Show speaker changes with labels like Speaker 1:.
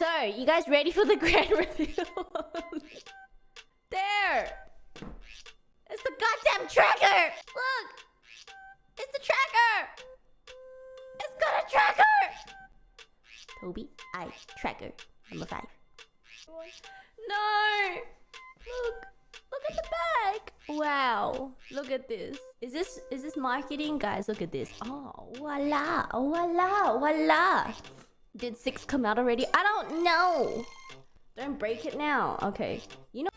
Speaker 1: So, you guys ready for the grand reveal? there! It's the goddamn tracker! Look! It's the tracker! It's got a tracker! Toby, I tracker. Number five. No! Look! Look at the bag! Wow. Look at this. Is this is this marketing? Guys, look at this. Oh, voila! Voila! Voila! Did six come out already? I don't know! Don't break it now. Okay. You know